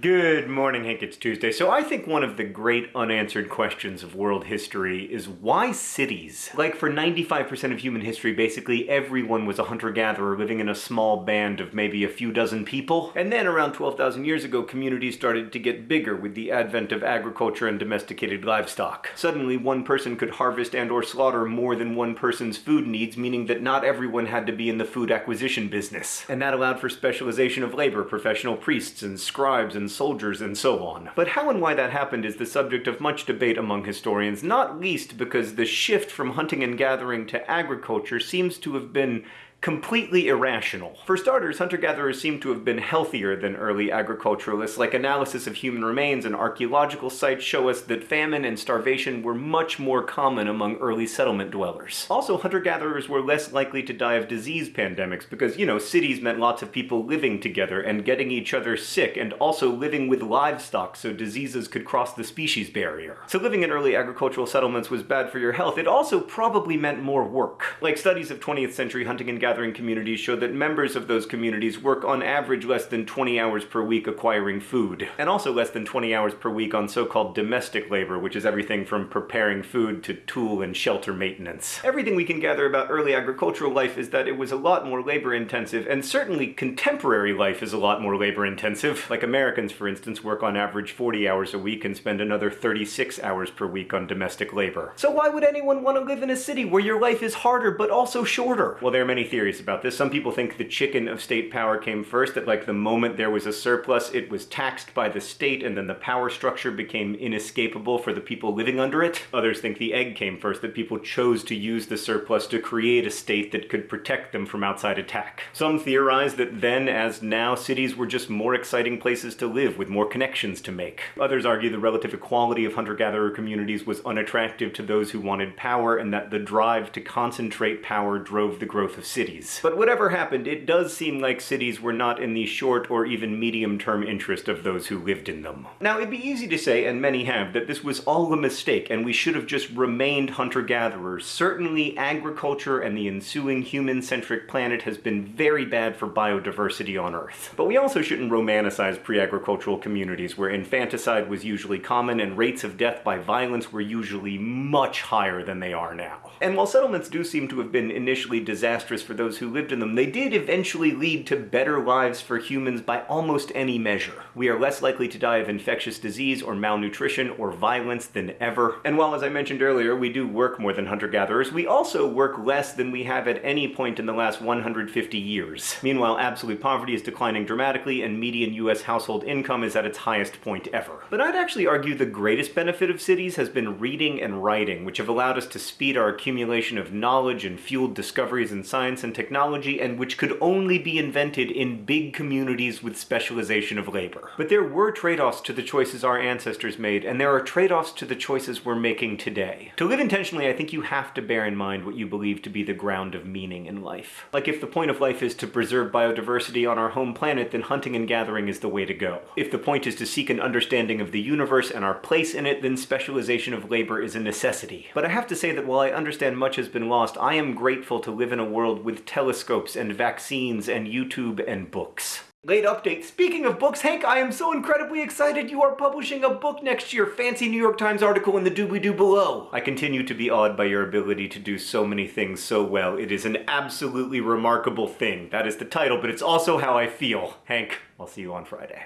Good morning, Hank. It's Tuesday. So I think one of the great unanswered questions of world history is why cities? Like for 95% of human history, basically everyone was a hunter-gatherer living in a small band of maybe a few dozen people. And then around 12,000 years ago, communities started to get bigger with the advent of agriculture and domesticated livestock. Suddenly, one person could harvest and or slaughter more than one person's food needs, meaning that not everyone had to be in the food acquisition business. And that allowed for specialization of labor, professional priests and scribes and and soldiers and so on. But how and why that happened is the subject of much debate among historians, not least because the shift from hunting and gathering to agriculture seems to have been completely irrational. For starters, hunter-gatherers seem to have been healthier than early agriculturalists, like analysis of human remains and archaeological sites show us that famine and starvation were much more common among early settlement dwellers. Also, hunter-gatherers were less likely to die of disease pandemics because, you know, cities meant lots of people living together and getting each other sick and also living with livestock so diseases could cross the species barrier. So living in early agricultural settlements was bad for your health. It also probably meant more work. Like studies of 20th century hunting and gathering gathering communities show that members of those communities work on average less than 20 hours per week acquiring food, and also less than 20 hours per week on so-called domestic labor, which is everything from preparing food to tool and shelter maintenance. Everything we can gather about early agricultural life is that it was a lot more labor-intensive, and certainly contemporary life is a lot more labor-intensive. Like Americans, for instance, work on average 40 hours a week and spend another 36 hours per week on domestic labor. So why would anyone want to live in a city where your life is harder but also shorter? Well, there are many theories theories about this. Some people think the chicken of state power came first, that like the moment there was a surplus, it was taxed by the state and then the power structure became inescapable for the people living under it. Others think the egg came first, that people chose to use the surplus to create a state that could protect them from outside attack. Some theorize that then, as now, cities were just more exciting places to live with more connections to make. Others argue the relative equality of hunter-gatherer communities was unattractive to those who wanted power and that the drive to concentrate power drove the growth of cities cities. But whatever happened, it does seem like cities were not in the short or even medium-term interest of those who lived in them. Now, it'd be easy to say, and many have, that this was all a mistake and we should have just remained hunter-gatherers. Certainly, agriculture and the ensuing human-centric planet has been very bad for biodiversity on Earth. But we also shouldn't romanticize pre-agricultural communities where infanticide was usually common and rates of death by violence were usually much higher than they are now. And while settlements do seem to have been initially disastrous for those those who lived in them, they did eventually lead to better lives for humans by almost any measure. We are less likely to die of infectious disease or malnutrition or violence than ever. And while, as I mentioned earlier, we do work more than hunter-gatherers, we also work less than we have at any point in the last 150 years. Meanwhile, absolute poverty is declining dramatically and median US household income is at its highest point ever. But I'd actually argue the greatest benefit of cities has been reading and writing, which have allowed us to speed our accumulation of knowledge and fueled discoveries in science and technology and which could only be invented in big communities with specialization of labor. But there were trade-offs to the choices our ancestors made, and there are trade-offs to the choices we're making today. To live intentionally, I think you have to bear in mind what you believe to be the ground of meaning in life. Like if the point of life is to preserve biodiversity on our home planet, then hunting and gathering is the way to go. If the point is to seek an understanding of the universe and our place in it, then specialization of labor is a necessity. But I have to say that while I understand much has been lost, I am grateful to live in a world with telescopes and vaccines and YouTube and books. Late update. Speaking of books, Hank, I am so incredibly excited you are publishing a book next year. Fancy New York Times article in the doobly-doo below. I continue to be awed by your ability to do so many things so well. It is an absolutely remarkable thing. That is the title, but it's also how I feel. Hank, I'll see you on Friday.